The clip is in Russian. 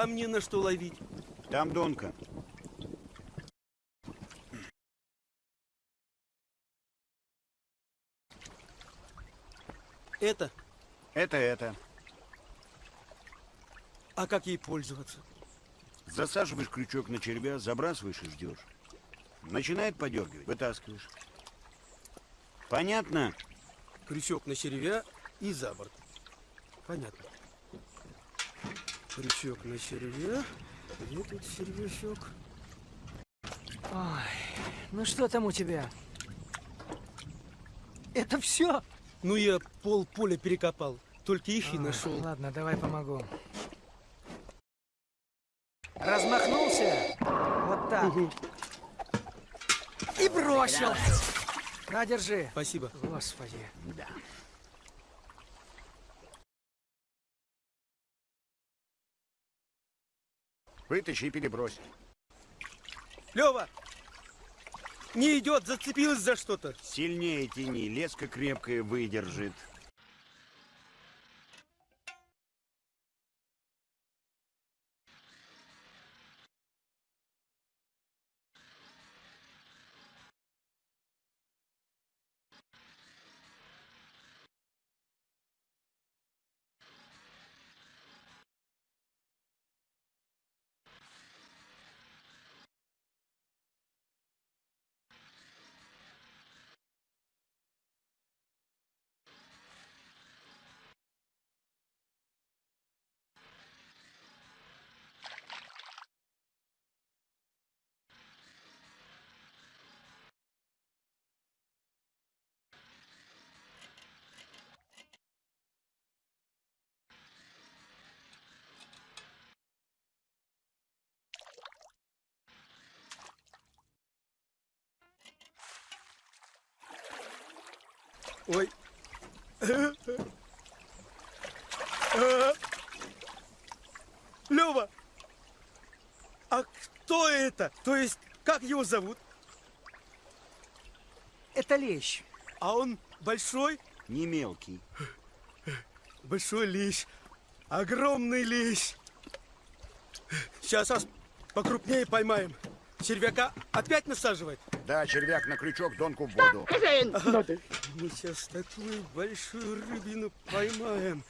А мне на что ловить? Там донка. Это? Это это. А как ей пользоваться? Засаживаешь крючок на червя, забрасываешь и ждешь. Начинает подергивать, вытаскиваешь. Понятно? Крючок на червя и за борт. Понятно. Крючок на червя. Где тут червячок? Ой, ну что там у тебя? Это все? Ну, я пол поля перекопал. Только их и нашел. Ладно, давай помогу. Размахнулся. Вот так. Угу. И бросил. На, держи. Спасибо. Господи. Да. Вытащи и перебрось. Лева! Не идет, зацепилась за что-то. Сильнее тяни, леска крепкая выдержит. Ой. Лева! А кто это? То есть, как его зовут? Это лещ. А он большой? Не мелкий. Большой лещ. Огромный лещ. Сейчас аж покрупнее поймаем. Червяка опять насаживать? Да, червяк на крючок, донку в воду. Мы сейчас такую большую рыбину поймаем.